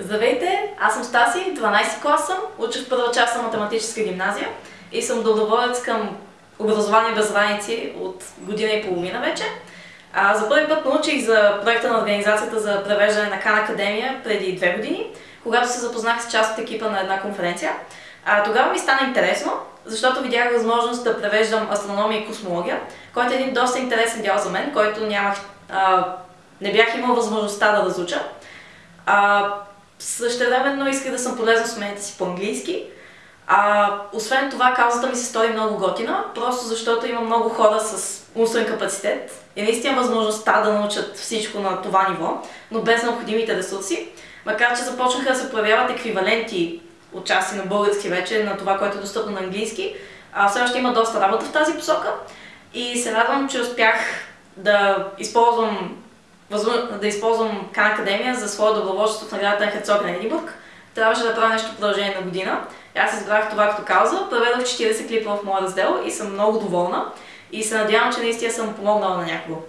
Здравейте, аз съм Стаси, 12 клас съм, уча в първа част на математическа гимназия и съм доброволец към образование без граници от година и половина вече. А, за първи път научих за проекта на Организацията за превеждане на Кан Академия преди две години, когато се запознах с част от екипа на една конференция. А, тогава ми стана интересно, защото видях възможност да превеждам астрономия и космология, който е един доста интересен дял за мен, който нямах, а, не бях имал възможността да разуча. А, Същевременно исках да съм полезна с уменията си по-английски. А, освен това, каузата ми се стори много готина, просто защото има много хора с умствен капацитет и наистина възможността да научат всичко на това ниво, но без необходимите ресурси. Макар, че започнаха да се проявяват еквиваленти от части на български вече, на това, което е достъпно на английски, а, все още има доста работа в тази посока и се радвам, че успях да използвам да използвам Кан Академия за своя доброволчество в наградата на Херцог на Единбург. Трябваше да правя нещо в продължение на година. Аз избрах това като кауза, преведох 40 клипа в моя раздел и съм много доволна. И се надявам, че наистина съм помогнала на някого.